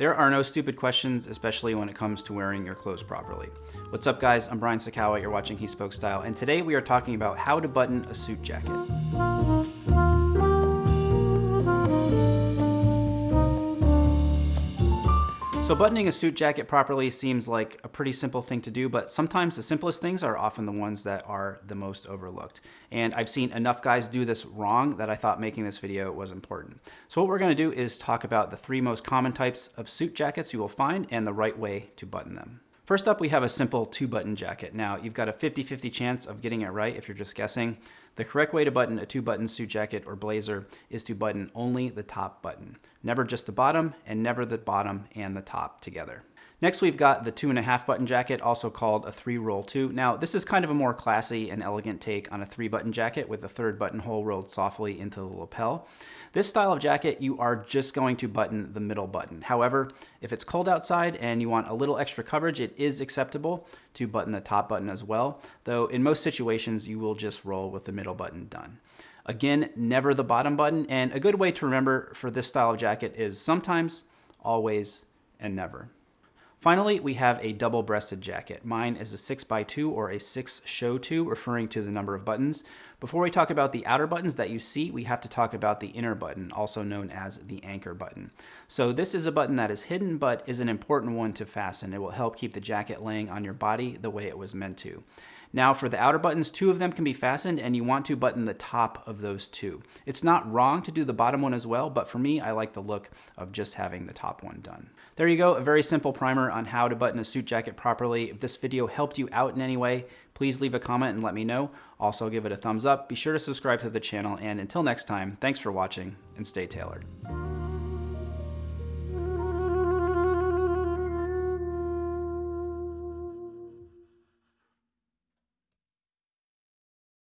There are no stupid questions, especially when it comes to wearing your clothes properly. What's up guys, I'm Brian Sacawa, you're watching He Spoke Style, and today we are talking about how to button a suit jacket. So buttoning a suit jacket properly seems like a pretty simple thing to do, but sometimes the simplest things are often the ones that are the most overlooked. And I've seen enough guys do this wrong that I thought making this video was important. So what we're gonna do is talk about the three most common types of suit jackets you will find and the right way to button them. First up, we have a simple two button jacket. Now you've got a 50-50 chance of getting it right if you're just guessing. The correct way to button a two button suit jacket or blazer is to button only the top button. Never just the bottom and never the bottom and the top together. Next, we've got the two and a half button jacket, also called a three roll two. Now, this is kind of a more classy and elegant take on a three button jacket with the third buttonhole rolled softly into the lapel. This style of jacket, you are just going to button the middle button. However, if it's cold outside and you want a little extra coverage, it is acceptable to button the top button as well, though in most situations, you will just roll with the middle button done. Again, never the bottom button, and a good way to remember for this style of jacket is sometimes, always, and never. Finally, we have a double-breasted jacket. Mine is a 6x2 or a 6 show 2, referring to the number of buttons. Before we talk about the outer buttons that you see, we have to talk about the inner button, also known as the anchor button. So this is a button that is hidden, but is an important one to fasten. It will help keep the jacket laying on your body the way it was meant to. Now for the outer buttons, two of them can be fastened and you want to button the top of those two. It's not wrong to do the bottom one as well, but for me, I like the look of just having the top one done. There you go, a very simple primer on how to button a suit jacket properly. If this video helped you out in any way, please leave a comment and let me know. Also give it a thumbs up, be sure to subscribe to the channel, and until next time, thanks for watching and stay tailored.